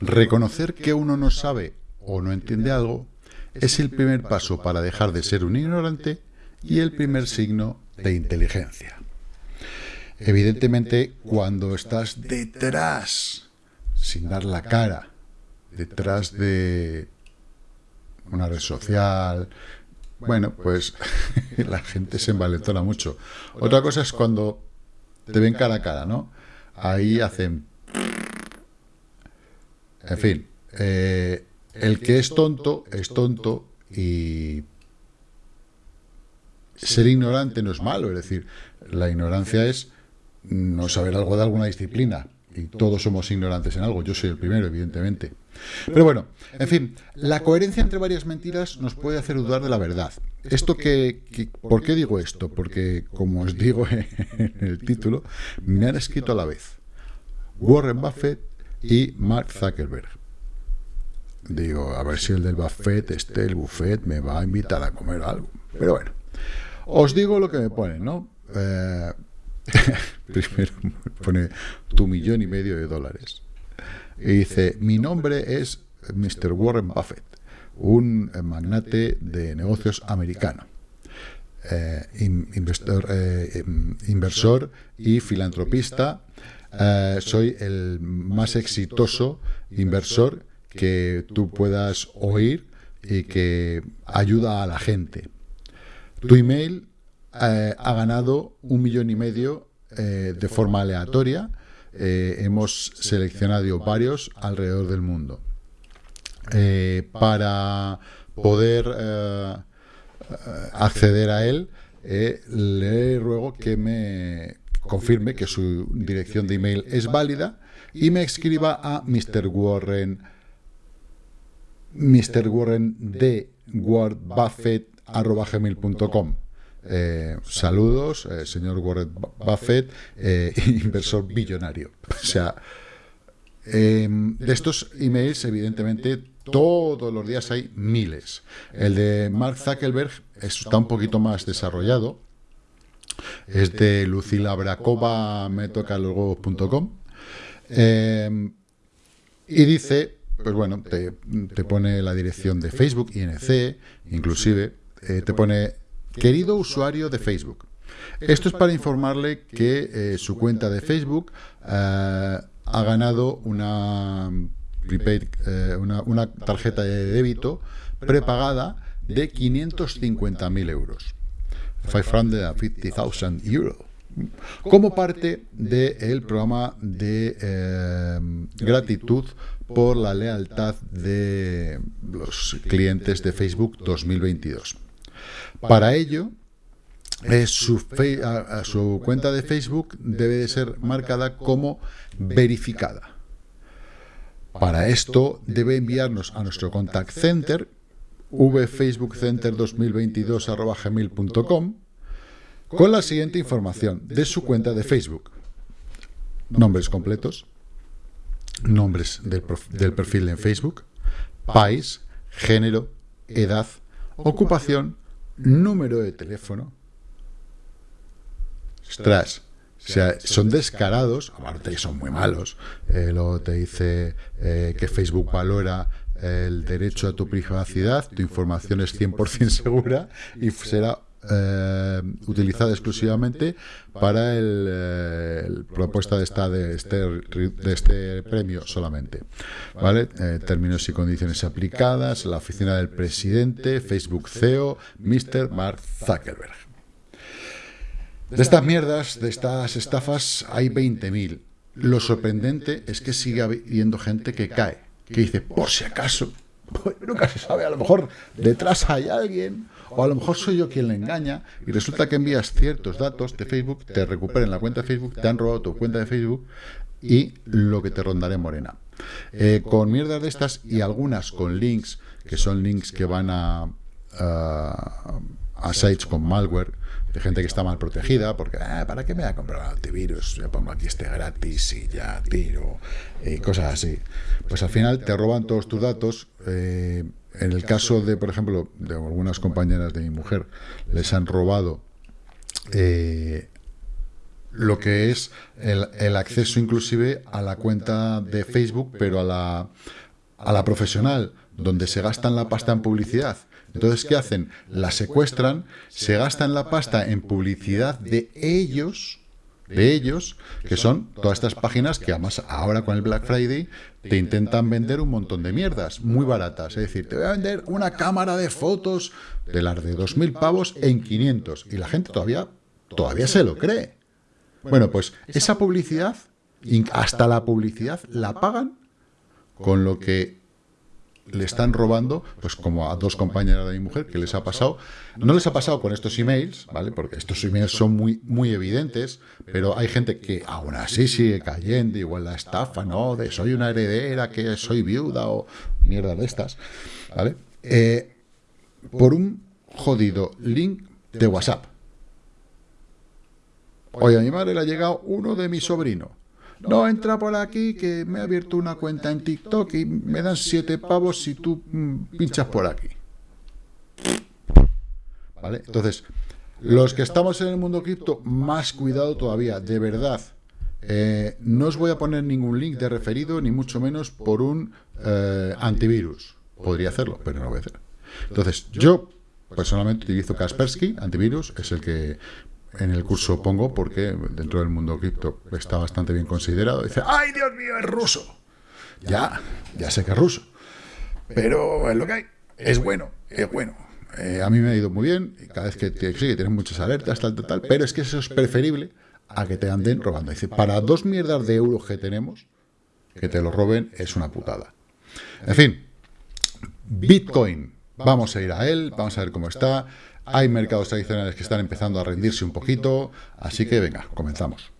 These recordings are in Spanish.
reconocer que uno no sabe o no entiende algo es el primer paso para dejar de ser un ignorante y el primer signo de inteligencia. Evidentemente, cuando estás detrás, sin dar la cara, detrás de una red social, bueno, pues la gente se envalentona mucho. Otra cosa es cuando te ven cara a cara, ¿no? Ahí hacen... En fin, eh, el que es tonto es tonto y ser ignorante no es malo, es decir, la ignorancia es no saber algo de alguna disciplina, y todos somos ignorantes en algo, yo soy el primero, evidentemente. Pero bueno, en fin, la coherencia entre varias mentiras nos puede hacer dudar de la verdad. Esto que, ¿Por qué digo esto? Porque, como os digo en el título, me han escrito a la vez Warren Buffett y Mark Zuckerberg. Digo, a ver si el del Buffett, este, el Buffett, me va a invitar a comer algo. Pero bueno, os digo lo que me ponen, ¿no? Eh, primero pone tu millón y medio de dólares. Y dice, mi nombre es Mr. Warren Buffett, un magnate de negocios americano. Eh, eh, inversor y filantropista. Eh, soy el más exitoso inversor que tú puedas oír y que ayuda a la gente. Tu email eh, ha ganado un millón y medio eh, de forma aleatoria. Hemos seleccionado varios alrededor del mundo. para poder acceder a él, le ruego que me confirme que su dirección de email es válida y me escriba a Mr. Warren Mr. Warren de wordbuffett.com eh, saludos, eh, señor Warren Buffett, eh, inversor billonario. O sea, em, de estos emails, evidentemente, todos los días hay miles. El de Mark Zuckerberg está un poquito más desarrollado. Es de lucilabrakova, me toca em, y dice, pues bueno, te, pone la dirección de Facebook, INC, inclusive, te pone Querido usuario de Facebook, esto es para informarle que eh, su cuenta de Facebook eh, ha ganado una, eh, una, tarjeta de débito prepagada de 550.000 euros. 550.000 euros. Como parte del programa de gratitud por la lealtad de los clientes de Facebook 2022. Para ello, su, su cuenta de Facebook debe de ser marcada como verificada. Para esto debe enviarnos a nuestro contact center vfacebookcenter2022.gmail.com con la siguiente información de su cuenta de Facebook. Nombres completos, nombres del, perfil en Facebook, país, género, edad, ocupación, número de teléfono. Ostras, o sea, son descarados, aparte son muy malos. Eh, luego te dice eh, que Facebook valora el derecho a tu privacidad, tu información es 100% segura y será eh, utilizada exclusivamente para el, eh, propuesta de esta de este, de este premio solamente vale eh, términos y condiciones aplicadas la oficina del presidente Facebook CEO Mr. Mark Zuckerberg. De estas mierdas de estas estafas hay 20.000 lo sorprendente es que sigue habiendo gente que cae que dice por si acaso pues nunca se sabe, a lo mejor detrás hay alguien, o a lo mejor soy yo quien le engaña, y resulta que envías ciertos datos de Facebook, te recuperen la cuenta de Facebook, te han robado tu cuenta de Facebook, y lo que te rondaré morena. Eh, con mierdas de estas y algunas con links, que son links que van a, a sites con malware, de gente que está mal protegida, porque ah, ¿para qué me voy a comprar un antivirus? Yo pongo aquí este gratis y ya tiro, y cosas así. Pues al final te roban todos tus datos. Eh, en el caso de, por ejemplo, de algunas compañeras de mi mujer, les han robado eh, lo que es el, el, acceso inclusive a la cuenta de Facebook, pero a la, a la profesional, donde se gastan la pasta en publicidad. Entonces, ¿qué hacen? La secuestran, se gastan la pasta en publicidad de ellos, de ellos, que son todas estas páginas que además ahora con el Black Friday te intentan vender un montón de mierdas muy baratas. Es decir, te voy a vender una cámara de fotos de las de 2.000 pavos en 500. Y la gente todavía, todavía se lo cree. Bueno, pues esa publicidad, hasta la publicidad, la pagan con lo que le están robando, pues como a dos compañeras de mi mujer, que les ha pasado, no les ha pasado con estos emails, ¿vale? Porque estos emails son muy, muy evidentes, pero hay gente que aún así sigue cayendo, igual la estafa, ¿no? De soy una heredera, que soy viuda o mierda de estas, ¿vale? Eh, por un jodido link de WhatsApp. Oye, a mi madre le ha llegado uno de mi sobrino no, entra por aquí que me ha abierto una cuenta en TikTok y me dan siete pavos si tú mm, pinchas por aquí. ¿Vale? Entonces, los que estamos en el mundo cripto, más cuidado todavía, de verdad. Eh, no os voy a poner ningún link de referido, ni mucho menos por un eh, antivirus. Podría hacerlo, pero no lo voy a hacer. Entonces, yo personalmente utilizo Kaspersky, antivirus, es el que en el curso pongo porque dentro del mundo cripto está bastante bien considerado. Dice, ¡ay, Dios mío, es ruso! Ya, ya sé que es ruso. Pero es lo que hay. Es bueno, es bueno. Eh, a mí me ha ido muy bien. Y cada vez que, sí, que tienes muchas alertas, tal, tal, tal. Pero es que eso es preferible a que te anden robando. Dice, para dos mierdas de euros que tenemos, que te lo roben es una putada. En fin, Bitcoin. Vamos a ir a él, vamos a ver cómo está. Hay mercados tradicionales que están empezando a rendirse un poquito, así que venga, comenzamos.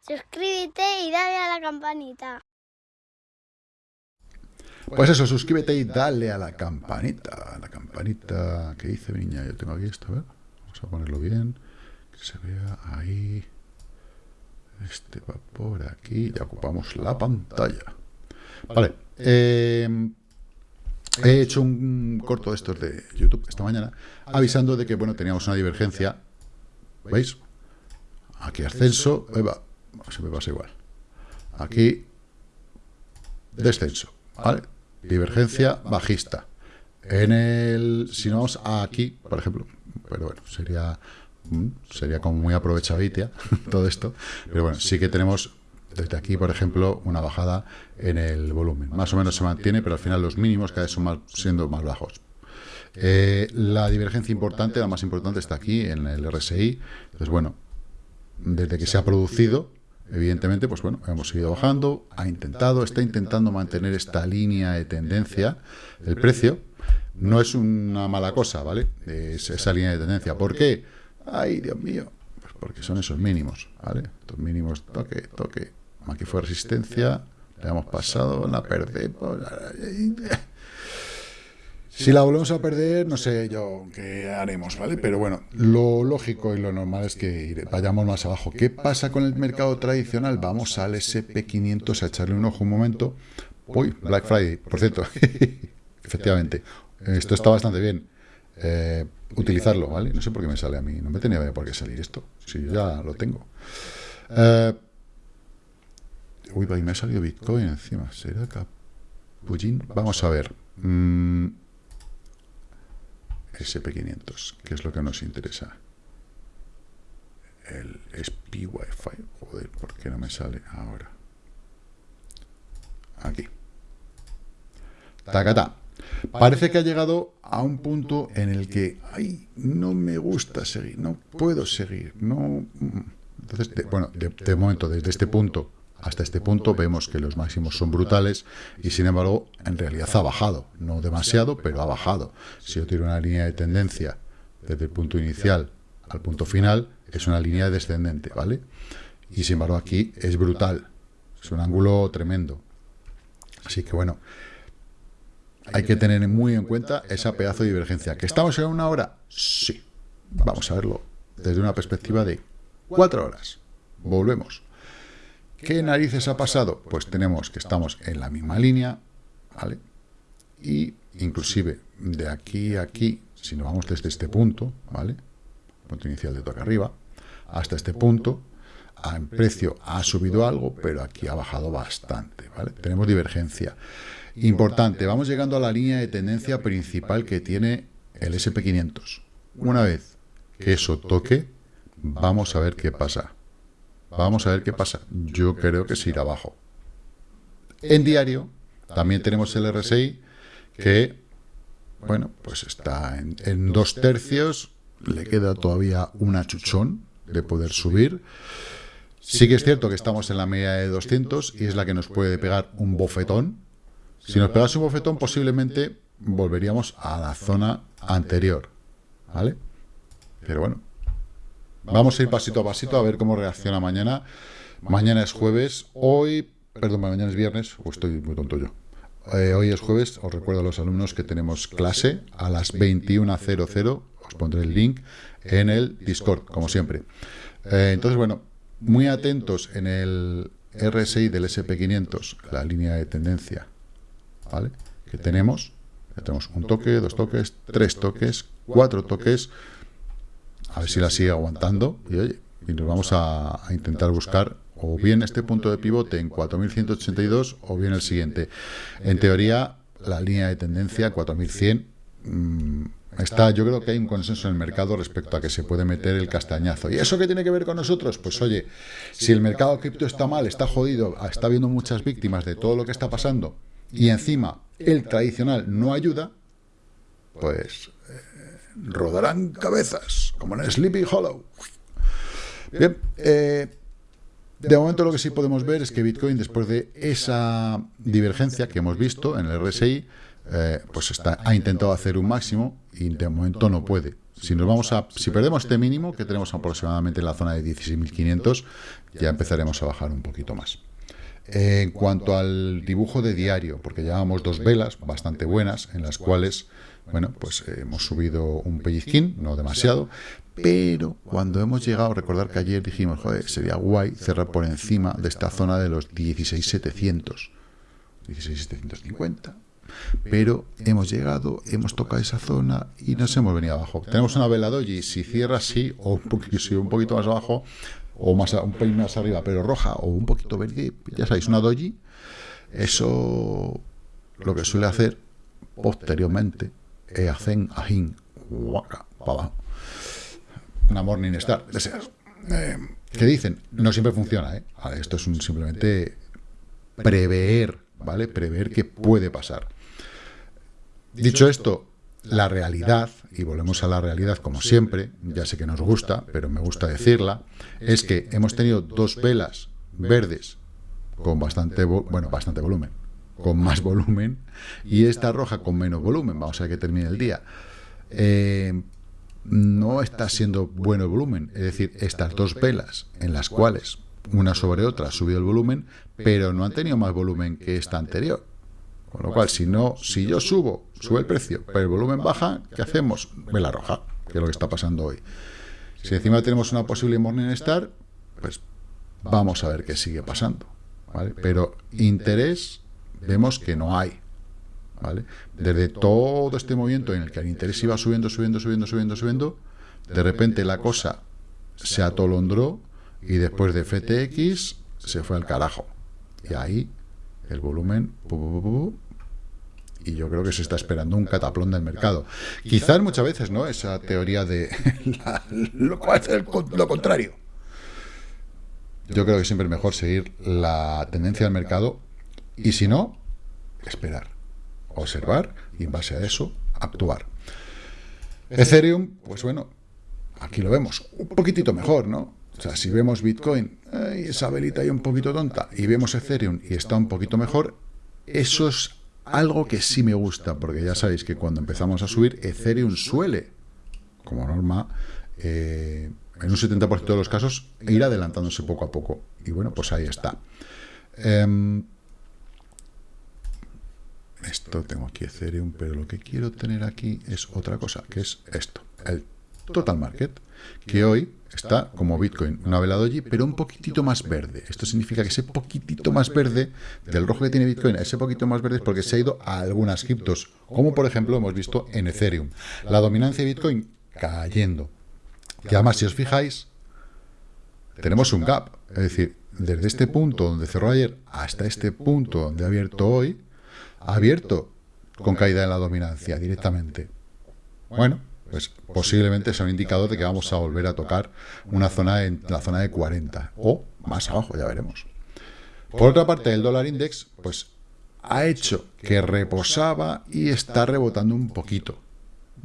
Suscríbete y dale a la campanita. Pues eso, suscríbete y dale a la campanita. A la campanita que dice niña. Yo tengo aquí esto, a ver. Vamos a ponerlo bien. Que se vea ahí. Este va por aquí. Ya ocupamos la pantalla. Vale. Eh, he hecho un corto de estos de YouTube esta mañana avisando de que, bueno, teníamos una divergencia. ¿Veis? Aquí ascenso. va. Se me pasa igual. Aquí descenso. ¿Vale? Divergencia bajista. En el, si no vamos aquí, por ejemplo, pero bueno, sería, mm, sería como muy aprovechavitia todo esto, pero bueno, sí que tenemos desde aquí, por ejemplo, una bajada en el volumen. Más o menos se mantiene, pero al final los mínimos cada vez son más, siendo más bajos. Eh, la divergencia importante, la más importante, está aquí, en el RSI. Entonces, bueno, desde que se ha producido, Evidentemente, pues bueno, hemos seguido bajando, ha intentado, está intentando mantener esta línea de tendencia del precio. No es una mala cosa, ¿vale? Es esa línea de tendencia. ¿Por qué? ¡Ay, Dios mío! Pues porque son esos mínimos, ¿vale? Estos mínimos, toque, toque. Aquí fue resistencia, le hemos pasado, la perdemos. Si la volvemos a perder, no sé yo qué haremos, ¿vale? Pero bueno, lo lógico y lo normal es que vayamos más abajo. ¿Qué pasa con el mercado tradicional? Vamos al SP500 a echarle un ojo un momento. Uy, Black Friday, por cierto. Efectivamente, esto está bastante bien. Eh, utilizarlo, ¿vale? No sé por qué me sale a mí. No me tenía por qué salir esto. Si yo ya lo tengo. Eh, uy, me ha salido Bitcoin encima. ¿Será Capullín? Vamos a ver. Mm, SP500, que es lo que nos interesa. El SPY. Joder, ¿por qué no me sale ahora? Aquí. Tacata. Parece que ha llegado a un punto en el que, ay, no me gusta seguir, no puedo seguir, no... Entonces, bueno, de momento, desde este punto hasta este punto vemos que los máximos son brutales y sin embargo en realidad ha bajado, no demasiado, pero ha bajado. Si yo tiro una línea de tendencia desde el punto inicial al punto final, es una línea descendente, ¿vale? Y sin embargo aquí es brutal, es un ángulo tremendo. Así que bueno, hay que tener muy en cuenta esa pedazo de divergencia. ¿Que estamos en una hora? Sí. Vamos a verlo desde una perspectiva de cuatro horas. Volvemos. ¿Qué narices ha pasado? Pues tenemos que estamos en la misma línea, ¿vale? Y inclusive de aquí a aquí, si nos vamos desde este punto, ¿vale? Punto inicial de toque arriba, hasta este punto, en precio ha subido algo, pero aquí ha bajado bastante, ¿vale? Tenemos divergencia. Importante, vamos llegando a la línea de tendencia principal que tiene el SP500. Una vez que eso toque, vamos a ver qué pasa. Vamos a ver qué pasa. Yo creo que se irá abajo. En diario, también tenemos el RSI que, bueno, pues está en, en dos tercios. Le queda todavía un achuchón de poder subir. Sí que es cierto que estamos en la media de 200 y es la que nos puede pegar un bofetón. Si nos pegase un bofetón, posiblemente volveríamos a la zona anterior. ¿Vale? Pero bueno, vamos a ir pasito a pasito a ver cómo reacciona mañana. Mañana es jueves, hoy, perdón, mañana es viernes, o estoy muy tonto yo. Eh, hoy es jueves, os recuerdo a los alumnos que tenemos clase a las 21.00, os pondré el link en el Discord, como siempre. Eh, entonces, bueno, muy atentos en el RSI del SP500, la línea de tendencia, ¿vale? Que tenemos, tenemos un toque, dos toques, tres toques, cuatro toques, a ver si la sigue aguantando, y oye, y nos vamos a, intentar buscar o bien este punto de pivote en 4182 o bien el siguiente. En teoría, la línea de tendencia 4100 Está, yo creo que hay un consenso en el mercado respecto a que se puede meter el castañazo. ¿Y eso qué tiene que ver con nosotros? Pues oye, si el mercado cripto está mal, está jodido, está habiendo muchas víctimas de todo lo que está pasando, y encima el tradicional no ayuda, pues eh, rodarán cabezas, como en Sleepy Hollow. Bien, eh, de momento lo que sí podemos ver es que Bitcoin, después de esa divergencia que hemos visto en el RSI, eh, pues está, ha intentado hacer un máximo y de momento no puede. Si nos vamos a, si perdemos este mínimo, que tenemos aproximadamente en la zona de 16.500, ya empezaremos a bajar un poquito más. en cuanto al dibujo de diario, porque llevamos dos velas bastante buenas, en las cuales, bueno, pues hemos subido un pellizquín, no demasiado, pero cuando hemos llegado, recordar que ayer dijimos, joder, sería guay cerrar por encima de esta zona de los 16.700, 16.750, pero hemos llegado, hemos tocado esa zona y nos hemos venido abajo. Tenemos una vela doji, si cierra así, o poquito, un poquito más abajo, o más un pelín más arriba, pero roja, o un poquito verde, ya sabéis, una doji, eso lo que suele hacer posteriormente es hacen ajín, para abajo. Una morning star, deseas. Eh, ¿Qué dicen? No siempre funciona, ¿eh? esto es simplemente prever, ¿vale? Prever qué puede pasar. Dicho esto, la realidad, y volvemos a la realidad como siempre, ya sé que nos gusta, pero me gusta decirla, es que hemos tenido dos velas verdes con bastante, bueno, bastante volumen, con más volumen, y esta roja con menos volumen, vamos a ver que termine el día. Eh, no está siendo bueno el volumen, es decir, estas dos velas en las cuales una sobre otra ha subido el volumen, pero no han tenido más volumen que esta anterior. Con lo cual, si no, si yo subo, sube el precio, pero el volumen baja, ¿qué hacemos? Vela roja, que es lo que está pasando hoy. Si encima tenemos una posible Morning Star, pues vamos a ver qué sigue pasando. ¿vale? Pero interés vemos que no hay. ¿vale? Desde todo este movimiento en el que el interés iba subiendo, subiendo, subiendo, subiendo, subiendo, de repente la cosa se atolondró y después de FTX se fue al carajo. Y ahí el volumen, y yo creo que se está esperando un cataplón del mercado. Quizás muchas veces, ¿no? Esa teoría de lo, lo contrario. Yo creo que siempre es mejor seguir la tendencia del mercado y si no, esperar, observar y en base a eso actuar. Ethereum, pues bueno, aquí lo vemos un poquitito mejor, ¿no? O sea, si vemos Bitcoin, esa velita ahí un poquito tonta, y vemos Ethereum y está un poquito mejor, eso es algo que sí me gusta, porque ya sabéis que cuando empezamos a subir, Ethereum suele, como norma, eh, en un 70% de los casos, ir adelantándose poco a poco. Y bueno, pues ahí está. Em, esto tengo aquí Ethereum, pero lo que quiero tener aquí es otra cosa, que es esto, el Total Market, que hoy está como Bitcoin, una vela doji, pero un poquitito más verde. Esto significa que ese poquitito más verde del rojo que tiene Bitcoin, ese poquito más verde es porque se ha ido a algunas criptos, como por ejemplo hemos visto en Ethereum. La dominancia de Bitcoin cayendo. Y además, si os fijáis, tenemos un gap. Es decir, desde este punto donde cerró ayer hasta este punto donde ha abierto hoy, abierto con caída en la dominancia directamente. Bueno, pues posiblemente sea un indicador de que vamos a volver a tocar una zona en la zona de 40 o más abajo, ya veremos. Por otra parte, el dólar index, pues ha hecho que reposaba y está rebotando un poquito.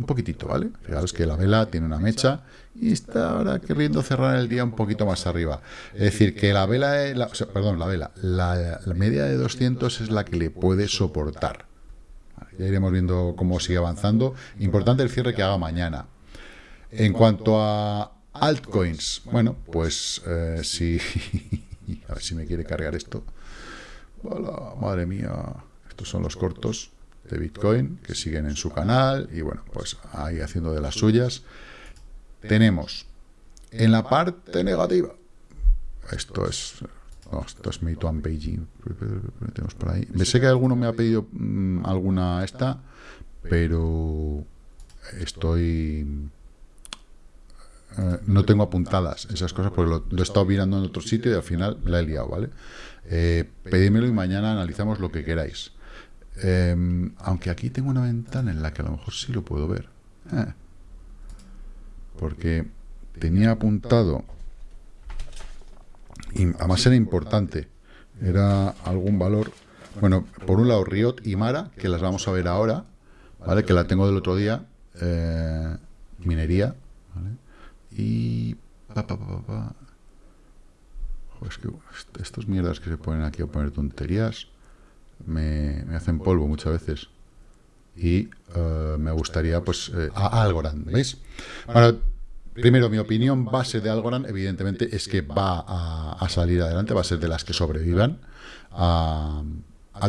Un poquitito, ¿vale? Fijaros que la vela tiene una mecha y está ahora queriendo cerrar el día un poquito más arriba. Es decir, que la vela, perdón, la vela, la, la media de 200 es la que le puede soportar. Ya iremos viendo cómo sigue avanzando. Importante el cierre que haga mañana. En cuanto a altcoins, bueno, pues eh, si... a ver si me quiere cargar esto. Hola, madre mía. Estos son los cortos de Bitcoin que siguen en su canal y bueno, pues ahí haciendo de las suyas. Tenemos en la parte negativa, esto es esto es Meituan Beijing. Tenemos por ahí. Me sé que alguno me ha pedido mm, alguna esta, pero estoy... Eh, no tengo apuntadas esas cosas porque lo, he estado mirando en otro sitio y al final la he liado, ¿vale? Eh, pedímelo y mañana analizamos lo que queráis. Em, aunque aquí tengo una ventana en la que a lo mejor sí lo puedo ver. Eh. porque tenía apuntado y además era importante, era algún valor, bueno, por un lado Riot y Mara, que las vamos a ver ahora, ¿vale? Que la tengo del otro día, eh, minería, ¿vale? Y... Pa, pa, es que estos mierdas que se ponen aquí a poner tonterías me, hacen polvo muchas veces. Y eh, me gustaría, pues, eh, a Algorand, ¿veis? Bueno, Primero, mi opinión base de Algorand, evidentemente, es que va a, salir adelante, va a ser de las que sobrevivan a,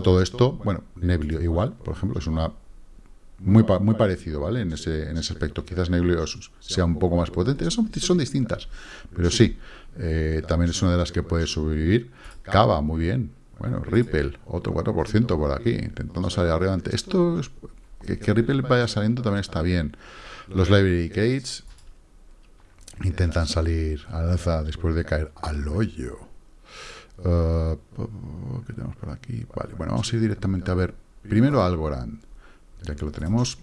todo esto. Bueno, Neblio igual, por ejemplo, es una muy, muy parecido, ¿vale? En ese, en ese aspecto. Quizás Neblio sea un poco más potente. Son, son distintas, pero sí, eh, también es una de las que puede sobrevivir. Cava, muy bien. Bueno, Ripple, otro 4% por aquí, intentando salir adelante. Esto, es, que, Ripple vaya saliendo también está bien. Los Library Gates, intentan salir a la alza después de caer al hoyo. Uh, ¿Qué tenemos por aquí? Vale, bueno, vamos a ir directamente a ver primero Algorand, ya que lo tenemos.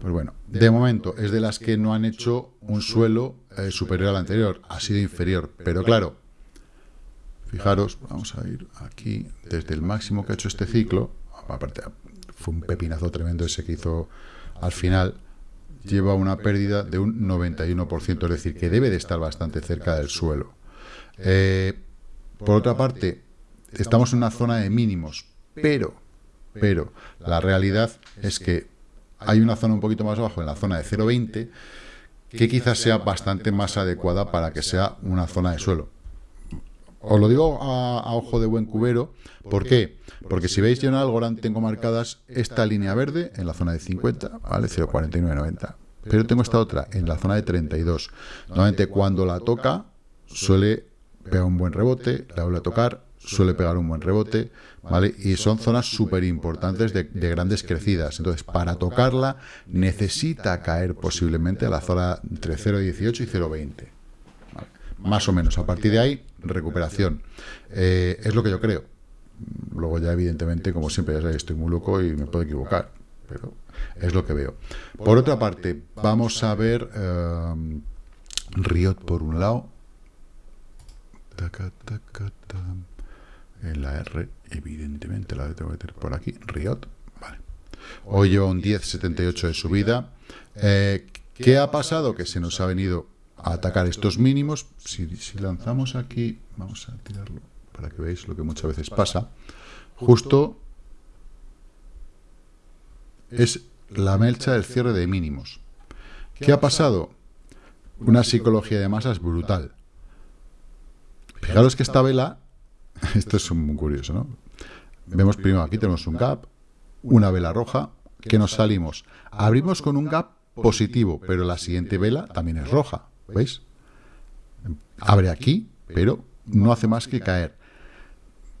Pues bueno, de momento es de las que no han hecho un suelo eh, superior al anterior, ha sido inferior, pero claro, fijaros, vamos a ir aquí, desde el máximo que ha hecho este ciclo, aparte fue un pepinazo tremendo ese que hizo al final, lleva una pérdida de un 91%, es decir, que debe de estar bastante cerca del suelo. Eh, por otra parte, estamos en una zona de mínimos, pero, pero, la realidad es que hay una zona un poquito más abajo, en la zona de 0,20, que quizás sea bastante más adecuada para que sea una zona de suelo. Os lo digo a, ojo de buen cubero, ¿por qué? Porque si veis yo en Algorand tengo marcadas esta línea verde en la zona de 50, ¿vale? 0,4990. Pero tengo esta otra en la zona de 32. Normalmente cuando la toca suele pegar un buen rebote, la vuelve a tocar, suele pegar un buen rebote, ¿vale? Y son zonas súper importantes de, grandes crecidas. Entonces, para tocarla necesita caer posiblemente a la zona entre 0,18 y 0,20. Más o menos. A partir de ahí, recuperación. Eh, es lo que yo creo. Luego ya, evidentemente, como siempre, ya sabéis, estoy muy loco y me puedo equivocar. Pero es lo que veo. Por otra parte, vamos a ver eh, Riot por un lado. En la R, evidentemente, la tengo que meter por aquí. Riot. Vale. Hoy lleva un 10.78 de subida. Eh, ¿Qué ha pasado? Que se nos ha venido atacar estos mínimos. Si, lanzamos aquí, vamos a tirarlo para que veáis lo que muchas veces pasa. Justo es la melcha del cierre de mínimos. ¿Qué ha pasado? Una psicología de masas brutal. Fijaros que esta vela, esto es muy curioso, ¿no? Vemos primero, aquí tenemos un gap, una vela roja, que nos salimos. Abrimos con un gap positivo, pero la siguiente vela también es roja, ¿veis? Abre aquí, pero no hace más que caer.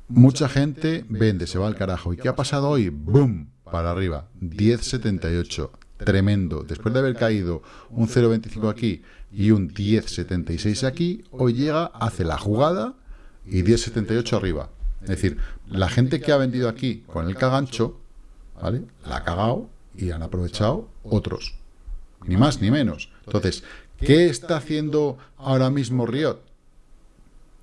Mucha gente vende, se va al carajo. ¿Y qué ha pasado hoy? ¡Boom! Para arriba. 10.78. Tremendo. Después de haber caído un 0.25 aquí y un 10.76 aquí, hoy llega, hace la jugada y 10.78 arriba. Es decir, la gente que ha vendido aquí con el cagancho, ¿vale? La ha cagado y han aprovechado otros. Ni más ni menos. Entonces, ¿qué está haciendo ahora mismo Riot?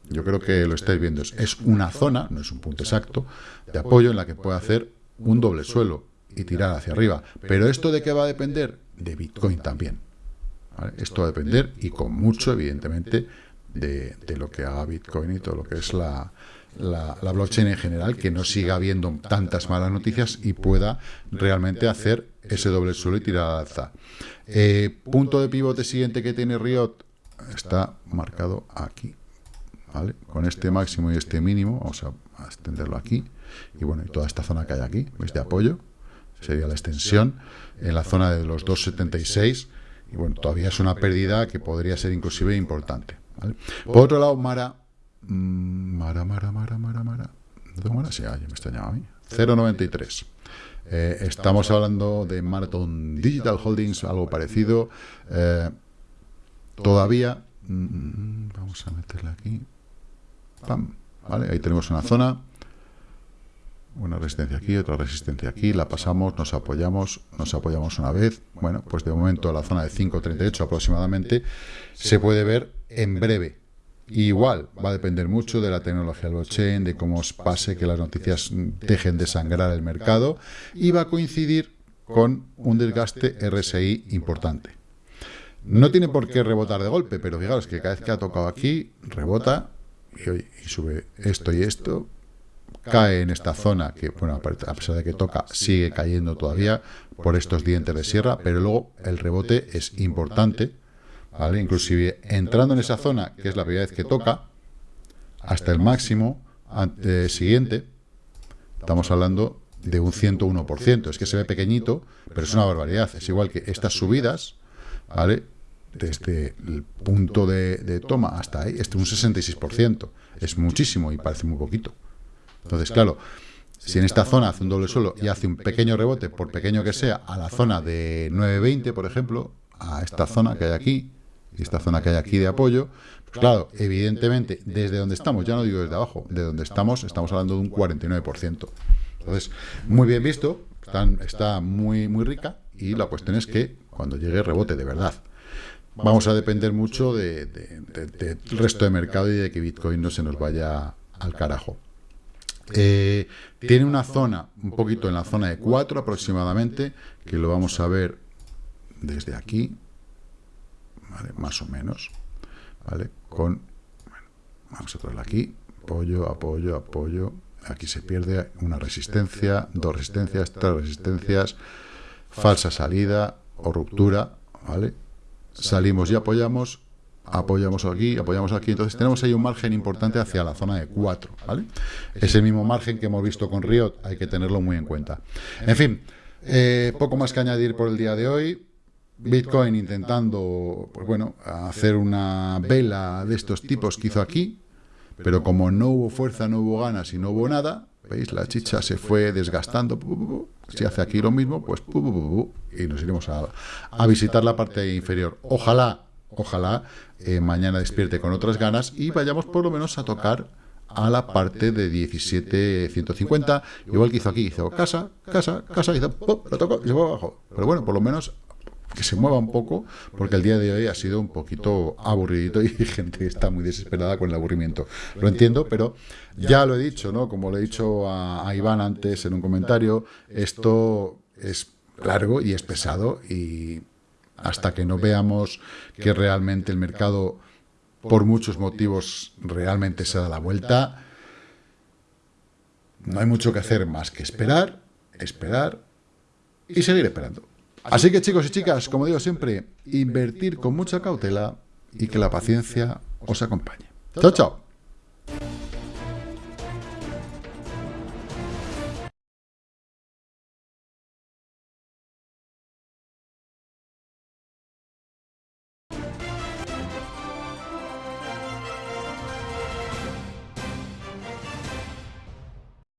Yo creo que lo estáis viendo. Es una zona, no es un punto exacto, de apoyo en la que puede hacer un doble suelo y tirar hacia arriba. Pero esto de qué va a depender? De Bitcoin también. Esto va a depender y con mucho, evidentemente, de, lo que haga Bitcoin y todo lo que es la, la, blockchain en general, que no siga habiendo tantas malas noticias y pueda realmente hacer ese doble suelo y tirar al alza. Eh, punto de pivote siguiente que tiene Riot está marcado aquí. ¿vale? Con este máximo y este mínimo, vamos a, extenderlo aquí. Y bueno, y toda esta zona que hay aquí, ¿veis? De apoyo, sería la extensión, en la zona de los 276. Y bueno, todavía es una pérdida que podría ser inclusive importante. Por otro lado, Mara Mm, Mara, Mara, Mara, Mara, Mara. Mara? Sí, me extrañaba a mí. 0,93. Eh, estamos hablando de Marathon Digital Holdings, algo parecido. Eh, todavía, mm, vamos a meterla aquí. Pam, ¿vale? Ahí tenemos una zona. Una resistencia aquí, otra resistencia aquí. La pasamos, nos apoyamos, nos apoyamos una vez. Bueno, pues de momento la zona de 5,38 aproximadamente se puede ver en breve igual, va a depender mucho de la tecnología blockchain, de cómo os pase que las noticias dejen de sangrar el mercado y va a coincidir con un desgaste RSI importante. No tiene por qué rebotar de golpe, pero fijaros que cada vez que ha tocado aquí, rebota y, sube esto y esto, cae en esta zona que, bueno, a pesar de que toca, sigue cayendo todavía por estos dientes de sierra, pero luego el rebote es importante, ¿vale? Inclusive entrando en esa zona, que es la primera vez que toca, hasta el máximo eh, siguiente, estamos hablando de un 101%. Es que se ve pequeñito, pero es una barbaridad. Es igual que estas subidas, ¿vale? Desde el punto de, toma hasta ahí, este un 66%. Es muchísimo y parece muy poquito. Entonces, claro, si en esta zona hace un doble suelo y hace un pequeño rebote, por pequeño que sea, a la zona de 920, por ejemplo, a esta zona que hay aquí, esta zona que hay aquí de apoyo, pues claro, evidentemente, desde donde estamos, ya no digo desde abajo, de donde estamos, estamos hablando de un 49%. Entonces, muy bien visto, está muy, muy rica, y la cuestión es que cuando llegue rebote de verdad, vamos a depender mucho del resto de mercado y de que Bitcoin no se nos vaya al carajo. Eh, tiene una zona, un poquito en la zona de 4 aproximadamente, que lo vamos a ver desde aquí, más o menos, ¿vale? Con, vamos a traerla aquí, apoyo, apoyo, apoyo, aquí se pierde una resistencia, dos resistencias, tres resistencias, falsa salida o ruptura, ¿vale? Salimos y apoyamos, apoyamos aquí, apoyamos aquí, entonces tenemos ahí un margen importante hacia la zona de 4, ¿vale? Ese mismo margen que hemos visto con Riot, hay que tenerlo muy en cuenta. En fin, eh, poco más que añadir por el día de hoy, Bitcoin intentando, pues bueno, hacer una vela de estos tipos que hizo aquí, pero como no hubo fuerza, no hubo ganas y no hubo nada, ¿veis? La chicha se fue desgastando, si hace aquí lo mismo, pues y nos iremos a, a visitar la parte inferior. Ojalá, ojalá eh, mañana despierte con otras ganas y vayamos por lo menos a tocar a la parte de 17.150, igual que hizo aquí, hizo casa, casa, casa, hizo, lo tocó y se fue abajo. Pero bueno, por lo menos que se mueva un poco, porque el día de hoy ha sido un poquito aburridito y gente está muy desesperada con el aburrimiento. Lo entiendo, pero ya lo he dicho, ¿no? Como le he dicho a, Iván antes en un comentario, esto es largo y es pesado y hasta que no veamos que realmente el mercado, por muchos motivos, realmente se da la vuelta, no hay mucho que hacer más que esperar, esperar y seguir esperando. Así que chicos y chicas, como digo siempre, invertir con mucha cautela y que la paciencia os acompañe. Chao, chao.